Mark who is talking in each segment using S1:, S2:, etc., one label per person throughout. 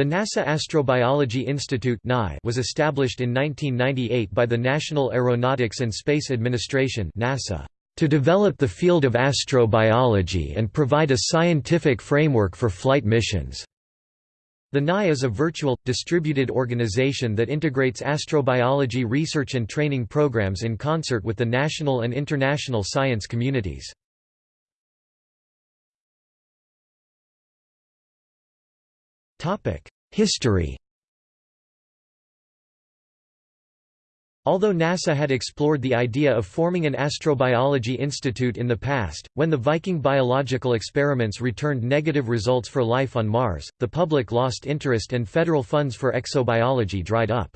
S1: The NASA Astrobiology Institute was established in 1998 by the National Aeronautics and Space Administration NASA to develop the field of astrobiology and provide a scientific framework for flight missions. The NAI is a virtual, distributed organization that integrates astrobiology research and training programs in concert with the national and international science communities. History Although NASA had explored the idea of forming an astrobiology institute in the past, when the Viking biological experiments returned negative results for life on Mars, the public lost interest and federal funds for exobiology dried up.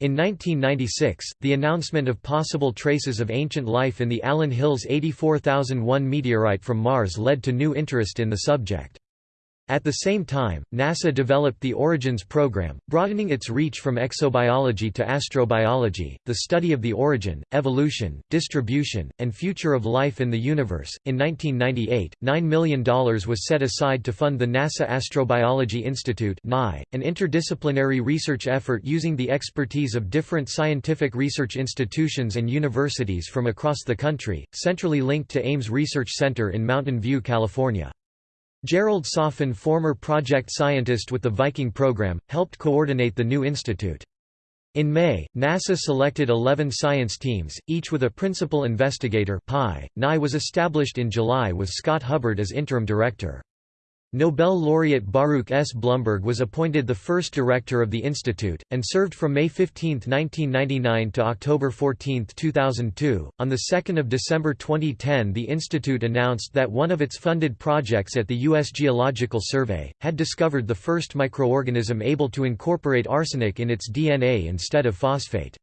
S1: In 1996, the announcement of possible traces of ancient life in the Allan Hills 84001 meteorite from Mars led to new interest in the subject. At the same time, NASA developed the Origins program, broadening its reach from exobiology to astrobiology, the study of the origin, evolution, distribution, and future of life in the universe. In 1998, $9 million was set aside to fund the NASA Astrobiology Institute, an interdisciplinary research effort using the expertise of different scientific research institutions and universities from across the country, centrally linked to Ames Research Center in Mountain View, California. Gerald Soffen former project scientist with the Viking program, helped coordinate the new institute. In May, NASA selected 11 science teams, each with a principal investigator PI. NI was established in July with Scott Hubbard as interim director. Nobel laureate Baruch S. Blumberg was appointed the first director of the institute, and served from May 15, 1999 to October 14, 2002. On 2 December 2010 the institute announced that one of its funded projects at the U.S. Geological Survey, had discovered the first microorganism able to incorporate arsenic in its DNA instead of phosphate.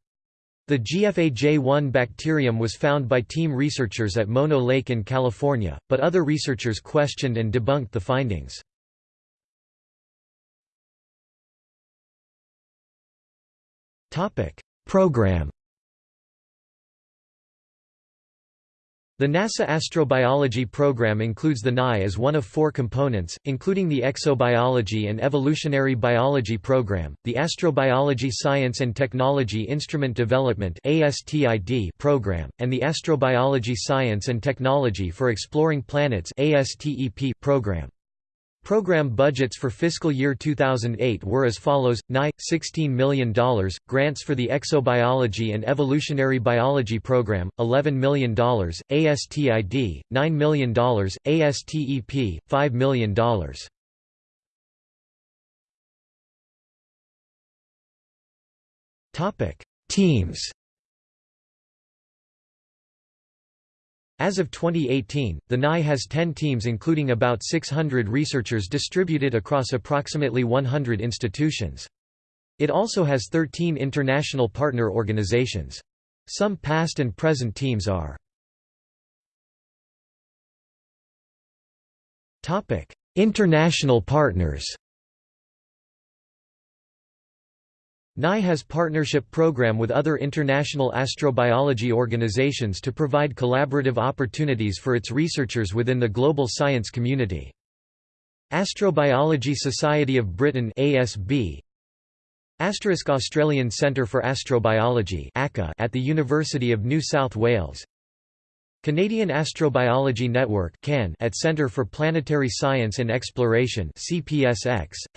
S1: The GFAJ1 bacterium was found by team researchers at Mono Lake in California, but other researchers questioned and debunked the findings. Program The NASA astrobiology program includes the NI as one of four components, including the Exobiology and Evolutionary Biology program, the Astrobiology Science and Technology Instrument Development program, and the Astrobiology Science and Technology for Exploring Planets program. Program budgets for fiscal year 2008 were as follows: NI $16 million, grants for the Exobiology and Evolutionary Biology program $11 million, ASTID $9 million, ASTEP $5 million. Topic: Teams As of 2018, the NI has 10 teams including about 600 researchers distributed across approximately 100 institutions. It also has 13 international partner organizations. Some past and present teams are International partners NI has partnership program with other international astrobiology organizations to provide collaborative opportunities for its researchers within the global science community. Astrobiology Society of Britain ASB Asterisk Australian Centre for Astrobiology at the University of New South Wales. Canadian Astrobiology Network at Centre for Planetary Science and Exploration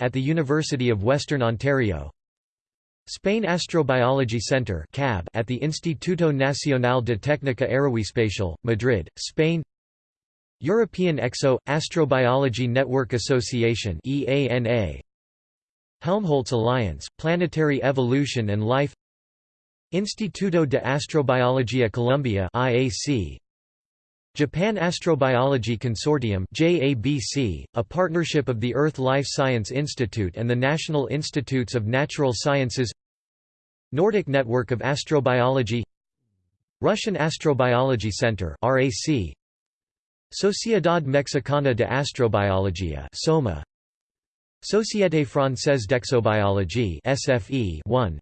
S1: at the University of Western Ontario Spain Astrobiology Center at the Instituto Nacional de Técnica Aeroespacial, Madrid, Spain. European EXO – Astrobiology Network Association Helmholtz Alliance, Planetary Evolution and Life. Instituto de Astrobiología Colombia IAC, Japan Astrobiology Consortium JABC, a partnership of the Earth Life Science Institute and the National Institutes of Natural Sciences Nordic Network of Astrobiology Russian Astrobiology Center RAC Sociedad Mexicana de Astrobiología SOMA Société Française d'Exobiologie SFE 1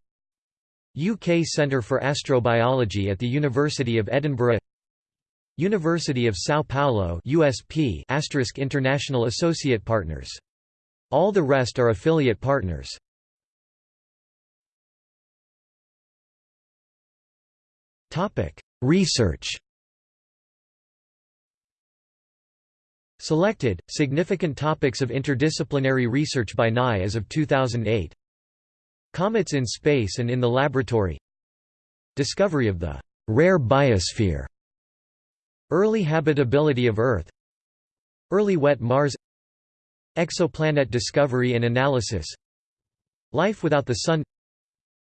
S1: UK Centre for Astrobiology at the University of Edinburgh University of São Paulo USP International Associate Partners All the rest are affiliate partners. Research Selected, significant topics of interdisciplinary research by NI as of 2008 Comets in space and in the laboratory. Discovery of the «rare biosphere» Early habitability of Earth. Early wet Mars. Exoplanet discovery and analysis. Life without the Sun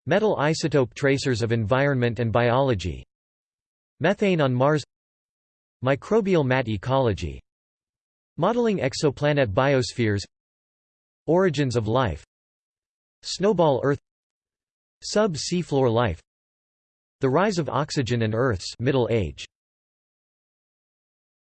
S1: Metal isotope tracers of environment and biology Methane on Mars Microbial mat ecology Modeling exoplanet biospheres Origins of life Snowball Earth Sub-seafloor life The rise of oxygen and Earth's middle age